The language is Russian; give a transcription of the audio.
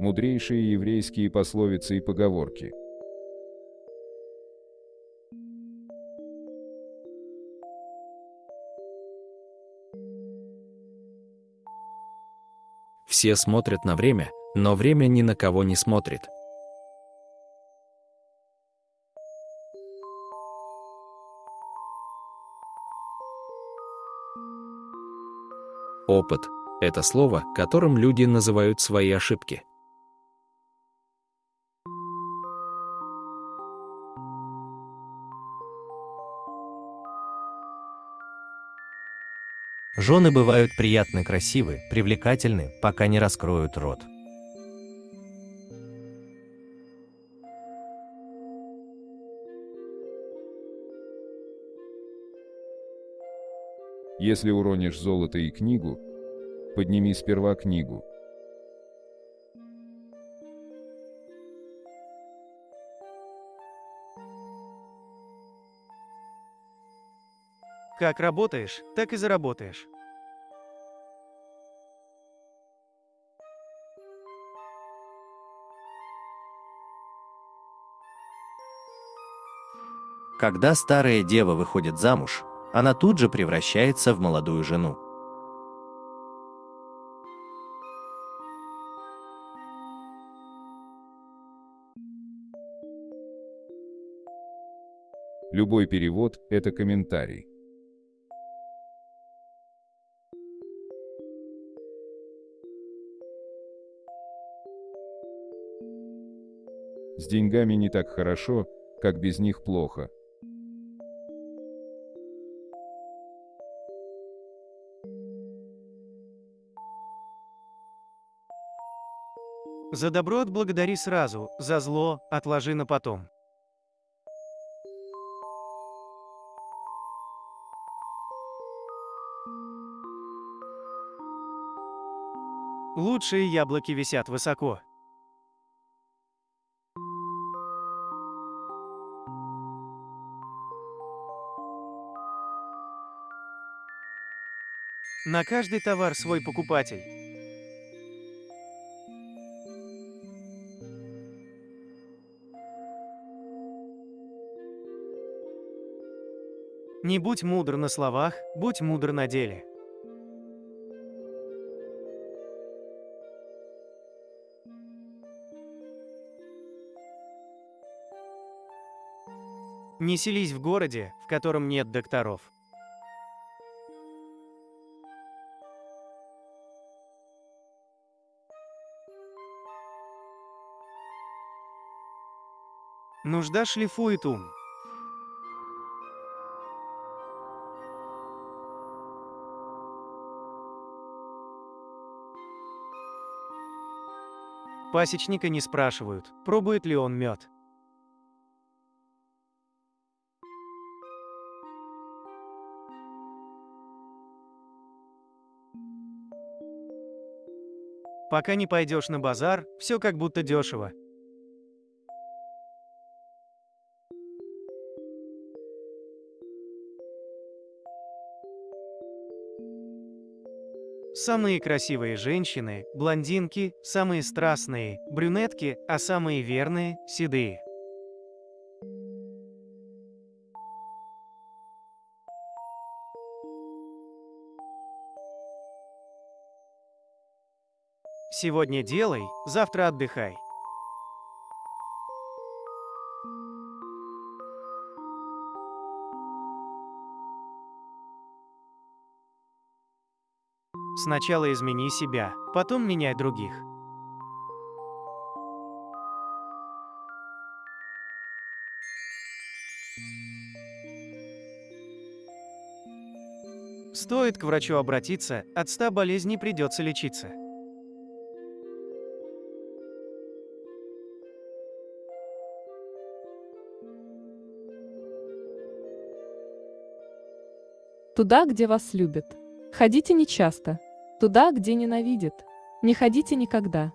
Мудрейшие еврейские пословицы и поговорки. Все смотрят на время, но время ни на кого не смотрит. Опыт – это слово, которым люди называют свои ошибки. Жены бывают приятны красивы, привлекательны, пока не раскроют рот. Если уронишь золото и книгу, подними сперва книгу. Как работаешь, так и заработаешь. Когда старая дева выходит замуж, она тут же превращается в молодую жену. Любой перевод – это комментарий. С деньгами не так хорошо, как без них плохо. За добро отблагодари сразу, за зло отложи на потом. Лучшие яблоки висят высоко. На каждый товар свой покупатель. Не будь мудр на словах, будь мудр на деле. Не селись в городе, в котором нет докторов. Нужда шлифует ум. Пасечника не спрашивают, пробует ли он мед. Пока не пойдешь на базар, все как будто дешево. Самые красивые женщины – блондинки, самые страстные – брюнетки, а самые верные – седые. Сегодня делай, завтра отдыхай. Сначала измени себя, потом меняй других. Стоит к врачу обратиться, от 100 болезней придется лечиться. Туда, где вас любят. Ходите нечасто. Туда, где ненавидят. Не ходите никогда.